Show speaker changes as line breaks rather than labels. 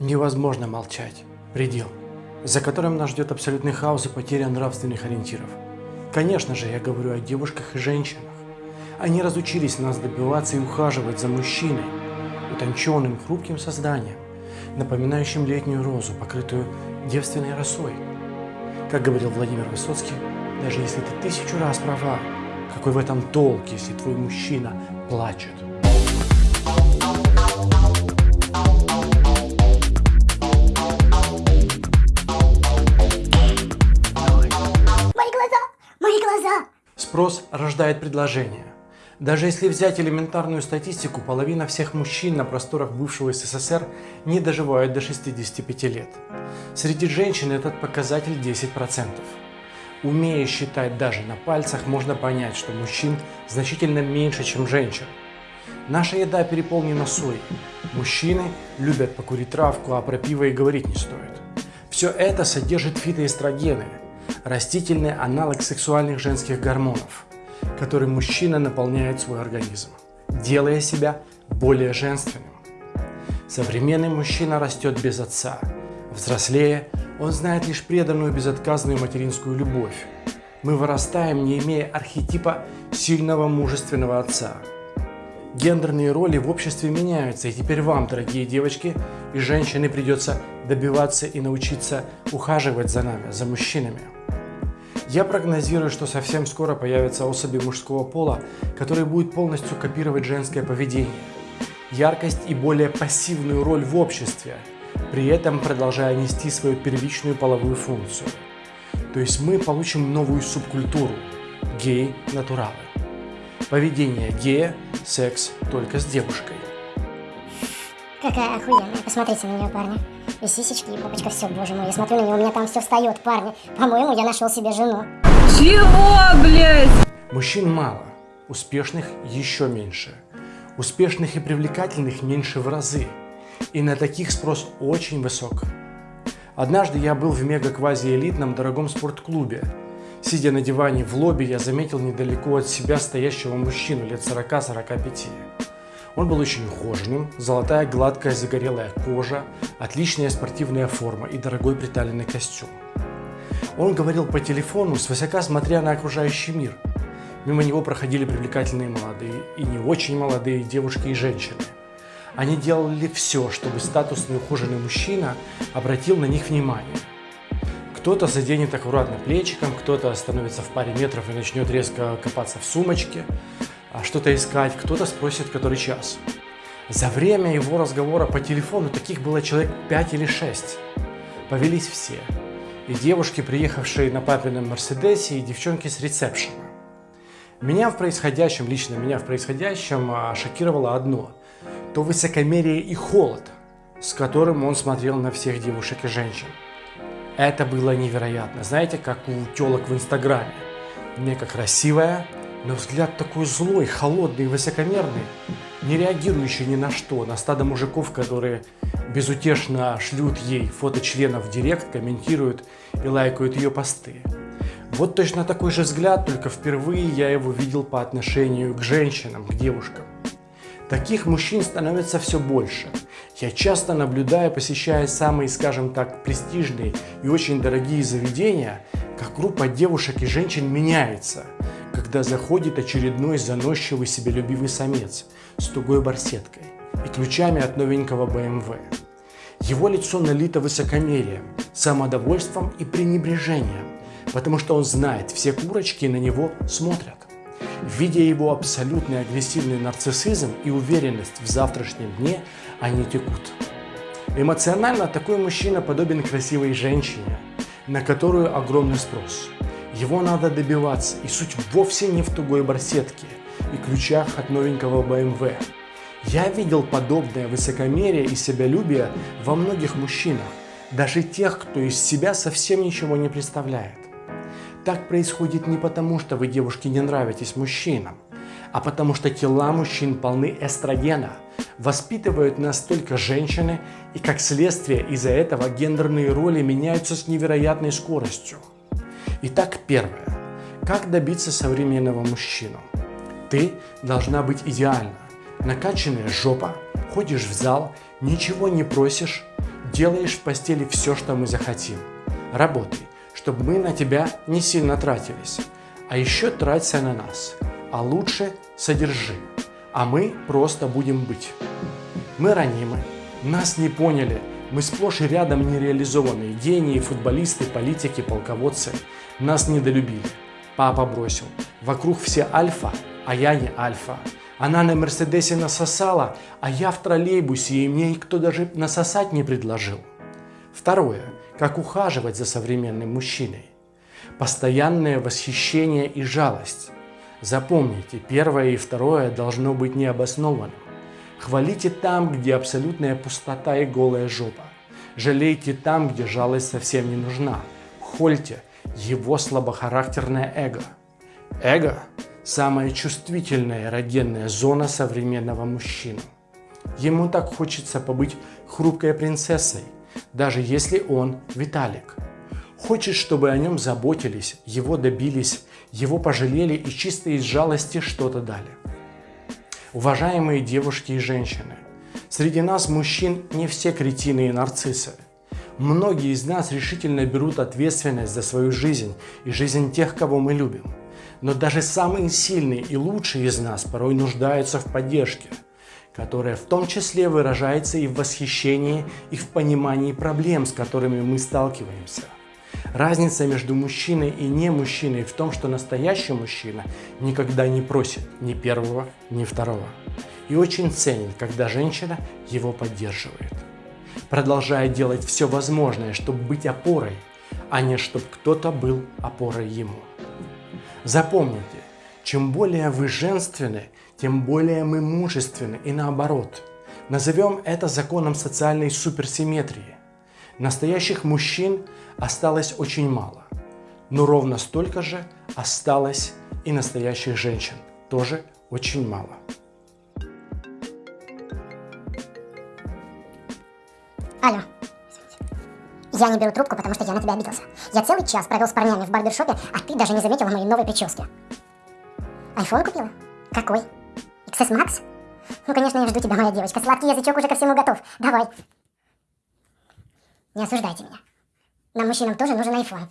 Невозможно молчать. Предел, за которым нас ждет абсолютный хаос и потеря нравственных ориентиров. Конечно же, я говорю о девушках и женщинах. Они разучились нас добиваться и ухаживать за мужчиной, утонченным, хрупким созданием, напоминающим летнюю розу, покрытую девственной росой. Как говорил Владимир Высоцкий, даже если ты тысячу раз права, какой в этом толк, если твой мужчина плачет? Спрос рождает предложение. Даже если взять элементарную статистику, половина всех мужчин на просторах бывшего СССР не доживают до 65 лет. Среди женщин этот показатель 10%. Умея считать даже на пальцах, можно понять, что мужчин значительно меньше, чем женщин. Наша еда переполнена соей. Мужчины любят покурить травку, а про пиво и говорить не стоит. Все это содержит фитоэстрогены, растительный аналог сексуальных женских гормонов, которым мужчина наполняет свой организм, делая себя более женственным. Современный мужчина растет без отца. Взрослея, он знает лишь преданную безотказную материнскую любовь. Мы вырастаем, не имея архетипа сильного мужественного отца. Гендерные роли в обществе меняются, и теперь вам, дорогие девочки и женщины, придется добиваться и научиться ухаживать за нами, за мужчинами. Я прогнозирую, что совсем скоро появятся особи мужского пола, которые будут полностью копировать женское поведение, яркость и более пассивную роль в обществе, при этом продолжая нести свою первичную половую функцию. То есть мы получим новую субкультуру – гей-натуралы. Поведение гея – секс только с девушкой.
Какая охуенная. Посмотрите на нее, парни. И сисечки, и попочка, все, боже мой. Я смотрю на нее, у меня там все встает, парни. По-моему, я нашел себе жену.
Чего, блядь?
Мужчин мало, успешных еще меньше. Успешных и привлекательных меньше в разы. И на таких спрос очень высок. Однажды я был в мега-квази-элитном дорогом спортклубе. Сидя на диване в лобби, я заметил недалеко от себя стоящего мужчину лет 40-45. Он был очень ухоженным, золотая гладкая загорелая кожа, отличная спортивная форма и дорогой приталенный костюм. Он говорил по телефону, свысока смотря на окружающий мир. Мимо него проходили привлекательные молодые и не очень молодые девушки и женщины. Они делали все, чтобы статусный ухоженный мужчина обратил на них внимание. Кто-то заденет аккуратно плечиком, кто-то остановится в паре метров и начнет резко копаться в сумочке, что-то искать, кто-то спросит, который час. За время его разговора по телефону таких было человек 5 или 6. Повелись все. И девушки, приехавшие на папином Мерседесе, и девчонки с ресепшена. Меня в происходящем, лично меня в происходящем а, шокировало одно. То высокомерие и холод, с которым он смотрел на всех девушек и женщин. Это было невероятно. Знаете, как у телок в Инстаграме. Мега красивая, но взгляд такой злой, холодный высокомерный, не реагирующий ни на что, на стадо мужиков, которые безутешно шлют ей фото членов в директ, комментируют и лайкают ее посты. Вот точно такой же взгляд, только впервые я его видел по отношению к женщинам, к девушкам. Таких мужчин становится все больше. Я часто наблюдаю, посещая самые, скажем так, престижные и очень дорогие заведения, как группа девушек и женщин меняется – когда заходит очередной заносчивый себелюбивый самец с тугой барсеткой и ключами от новенького BMW. Его лицо налито высокомерием, самодовольством и пренебрежением, потому что он знает, все курочки на него смотрят. Видя его абсолютный агрессивный нарциссизм и уверенность в завтрашнем дне, они текут. Эмоционально такой мужчина подобен красивой женщине, на которую огромный спрос – его надо добиваться, и суть вовсе не в тугой барсетке и ключах от новенького BMW. Я видел подобное высокомерие и себялюбие во многих мужчинах, даже тех, кто из себя совсем ничего не представляет. Так происходит не потому, что вы, девушки, не нравитесь мужчинам, а потому что тела мужчин полны эстрогена, воспитывают настолько женщины, и как следствие из-за этого гендерные роли меняются с невероятной скоростью. Итак, первое. Как добиться современного мужчину? Ты должна быть идеальна. Накачанная жопа, ходишь в зал, ничего не просишь, Делаешь в постели все, что мы захотим. Работай, чтобы мы на тебя не сильно тратились. А еще траться на нас. А лучше содержи. А мы просто будем быть. Мы ранимы. Нас не поняли. Мы сплошь и рядом нереализованные гении, футболисты, политики, полководцы. Нас недолюбили. Папа бросил. Вокруг все альфа, а я не альфа. Она на Мерседесе насосала, а я в троллейбусе, и мне никто даже насосать не предложил. Второе. Как ухаживать за современным мужчиной. Постоянное восхищение и жалость. Запомните, первое и второе должно быть необоснованным. Хвалите там, где абсолютная пустота и голая жопа. Жалейте там, где жалость совсем не нужна. Хольте его слабохарактерное эго. Эго – самая чувствительная эрогенная зона современного мужчины. Ему так хочется побыть хрупкой принцессой, даже если он Виталик. Хочет, чтобы о нем заботились, его добились, его пожалели и чисто из жалости что-то дали. Уважаемые девушки и женщины, среди нас мужчин не все кретины и нарциссы. Многие из нас решительно берут ответственность за свою жизнь и жизнь тех, кого мы любим. Но даже самые сильные и лучшие из нас порой нуждаются в поддержке, которая в том числе выражается и в восхищении, и в понимании проблем, с которыми мы сталкиваемся. Разница между мужчиной и не мужчиной в том, что настоящий мужчина никогда не просит ни первого, ни второго. И очень ценит, когда женщина его поддерживает. Продолжая делать все возможное, чтобы быть опорой, а не чтобы кто-то был опорой ему. Запомните, чем более вы женственны, тем более мы мужественны и наоборот. Назовем это законом социальной суперсимметрии. Настоящих мужчин осталось очень мало, но ровно столько же осталось и настоящих женщин, тоже очень мало.
Алло. Я не беру трубку, потому что я на тебя обиделся. Я целый час провел с парнями в барбершопе, а ты даже не заметила моей новой прически. Айфон купила? Какой? XS Max? Ну, конечно, я жду тебя, моя девочка. Сладкий язычок уже ко всему готов. Давай. Не осуждайте меня. Нам, мужчинам, тоже нужен iPhone.